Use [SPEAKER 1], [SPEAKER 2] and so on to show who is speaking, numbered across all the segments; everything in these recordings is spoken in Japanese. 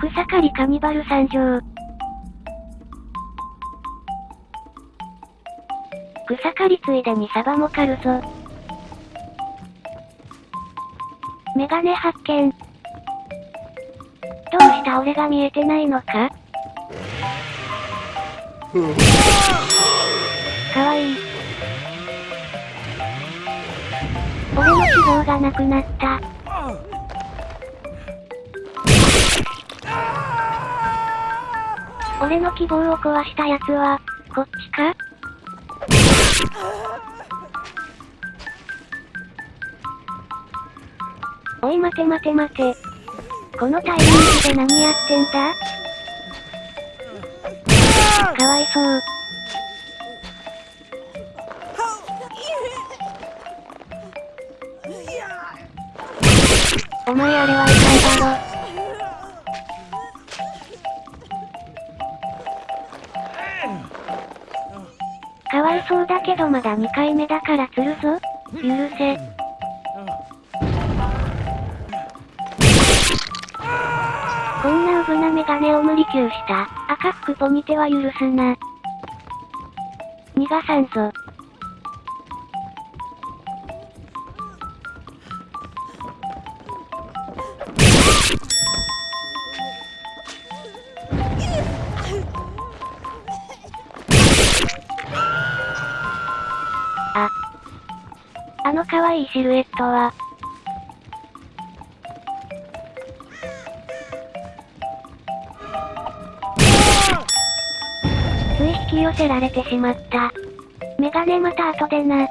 [SPEAKER 1] 草刈りカニバル参上。草刈りついでにサバも狩るぞ。メガネ発見。どうした俺が見えてないのか？かわいい。俺の脂肪がなくなった。俺の希望を壊した奴は、こっちか？おい待て待て待て。このタイミングで何やってんだ？かわいそう。お前あれは痛いだろ。そうだけどまだ2回目だから釣るぞ。許せ。こんなウブなメガネを無理級した赤服ポニテは許すな。逃がさんぞ。あ。あの可愛いシルエットは。つい引き寄せられてしまった。メガネまた後でな。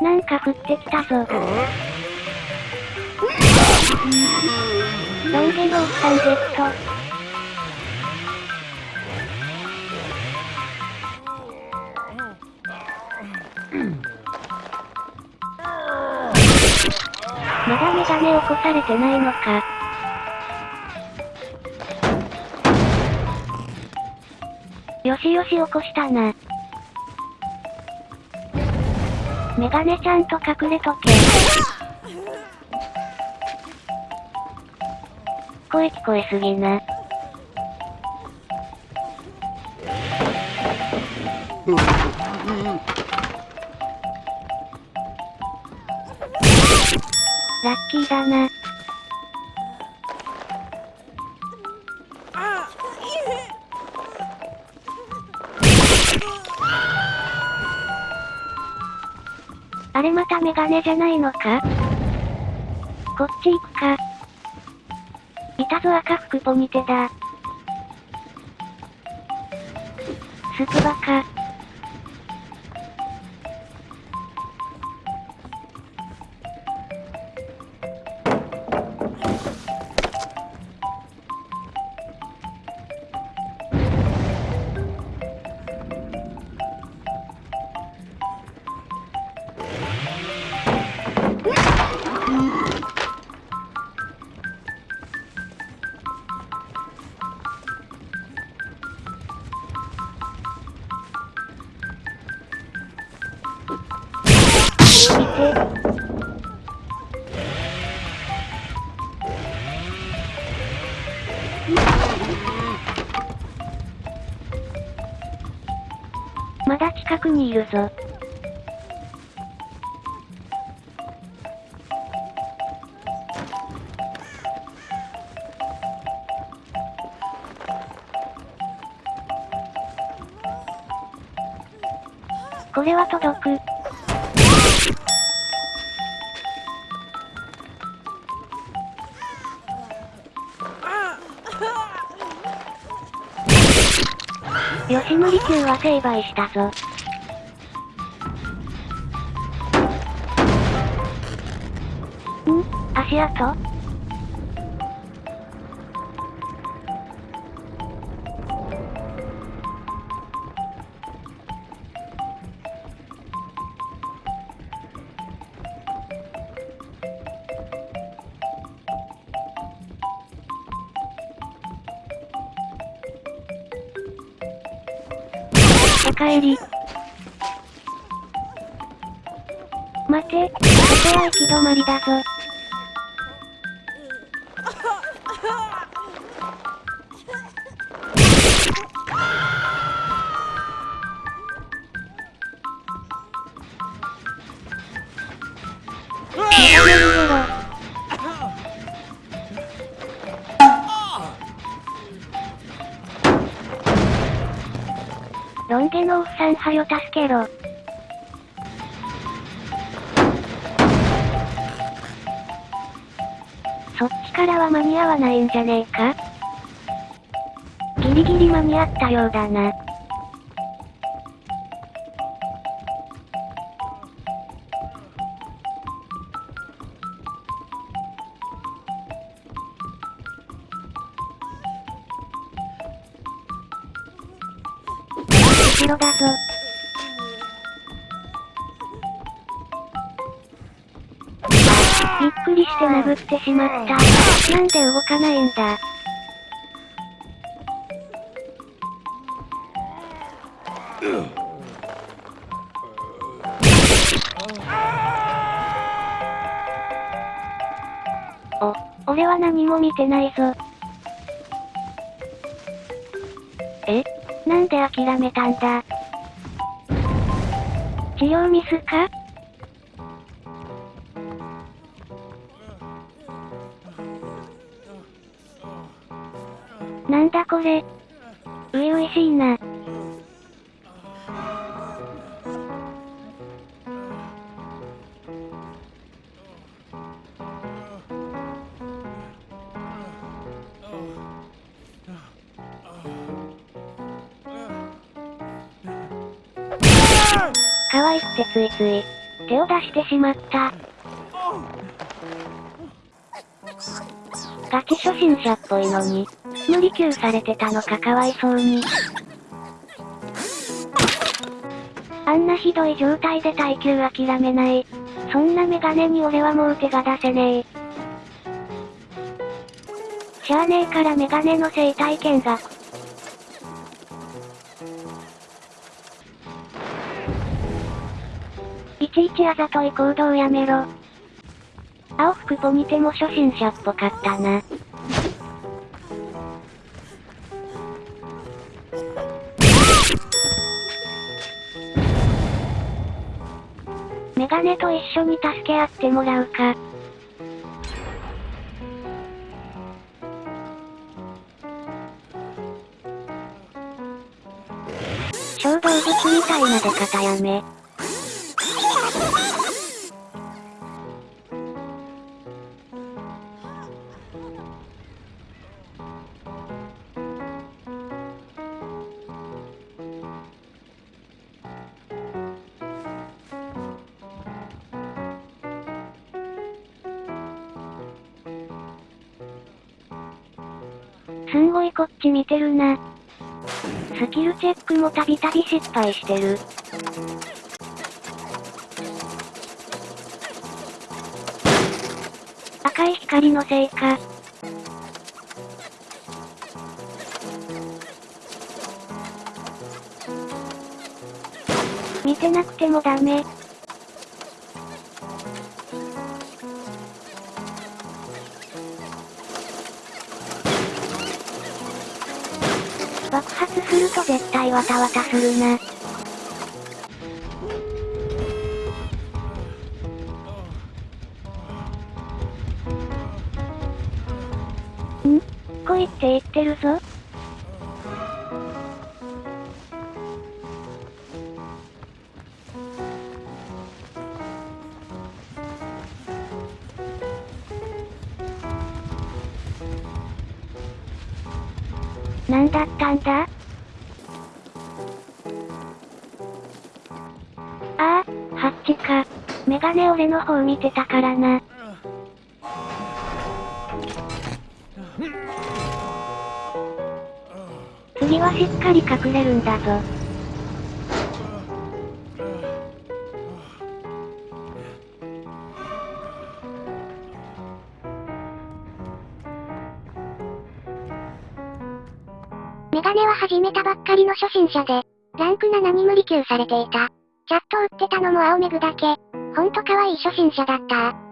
[SPEAKER 1] なんか降ってきたぞ。ロンゲローさんゲット。まだメガネ起こされてないのか。よしよし起こしたな。メガネちゃんと隠れとけ。声聞こえすぎな。キーだな。あれまたメガネじゃないのか？こっち行くか。いたぞ赤服ポニテだ。スクバか。まだ近くにいるぞ。これは届く。吉森中は成敗したぞ。ん？足跡？おかえり。待て、ここは行き止まりだぞ。メガネ逃げろ。のおっさんはよ助けろ。そっちからは間に合わないんじゃねえか？ギリギリ間に合ったようだな。後ろだぞ。びっくりして殴ってしまった。なんで動かないんだ。お、俺は何も見てないぞ。え？なんで諦めたんだ？治療ミスか？なんだこれ？ういういしいな。可愛くてついつい、手を出してしまった。ガチ初心者っぽいのに、無理級されてたのかかわいそうに。あんなひどい状態で耐久諦めない。そんなメガネに俺はもう手が出せねえ。しゃあねえからメガネの生態見学。ちあざとい行動やめろ。青服ポ見ても初心者っぽかったな。メガネと一緒に助け合ってもらうか。小動物みたいな出方やめ。んごいこっち見てるな。スキルチェックもたびたび失敗してる。赤い光のせいか。見てなくてもダメ。爆発すると絶対わたわたするな。ん？来いって言ってるぞ。なんだったんだ？ああ、ハッチか。メガネ俺の方見てたからな。次はしっかり隠れるんだぞ。
[SPEAKER 2] メガネは始めたばっかりの初心者で、ランク7に無理給されていた。チャット打ってたのも青めぐだけ。ほんと可愛い初心者だった。